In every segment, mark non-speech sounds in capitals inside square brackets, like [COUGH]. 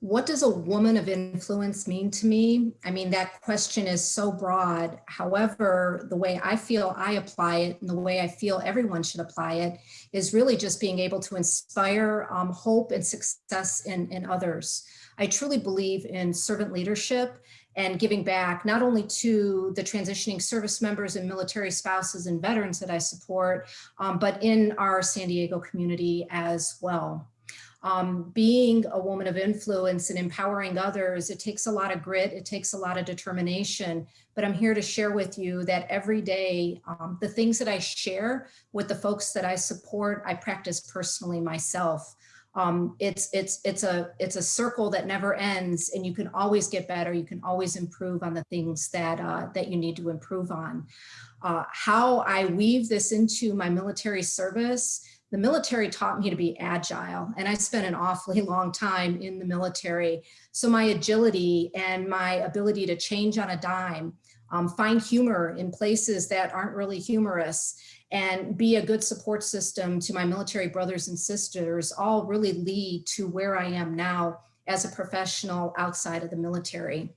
what does a woman of influence mean to me? I mean, that question is so broad. However, the way I feel I apply it and the way I feel everyone should apply it is really just being able to inspire um, hope and success in, in others. I truly believe in servant leadership and giving back not only to the transitioning service members and military spouses and veterans that I support, um, but in our San Diego community as well. Um, being a woman of influence and empowering others, it takes a lot of grit, it takes a lot of determination, but I'm here to share with you that every day, um, the things that I share with the folks that I support, I practice personally myself. Um, it's it's it's a it's a circle that never ends and you can always get better. You can always improve on the things that uh, that you need to improve on. Uh, how I weave this into my military service the military taught me to be agile and I spent an awfully [LAUGHS] long time in the military. So my agility and my ability to change on a dime, um, find humor in places that aren't really humorous and be a good support system to my military brothers and sisters all really lead to where I am now as a professional outside of the military.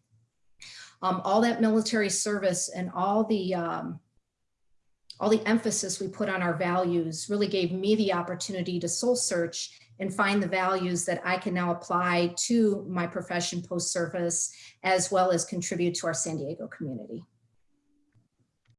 Um, all that military service and all the um, all the emphasis we put on our values really gave me the opportunity to soul search and find the values that I can now apply to my profession post-service, as well as contribute to our San Diego community.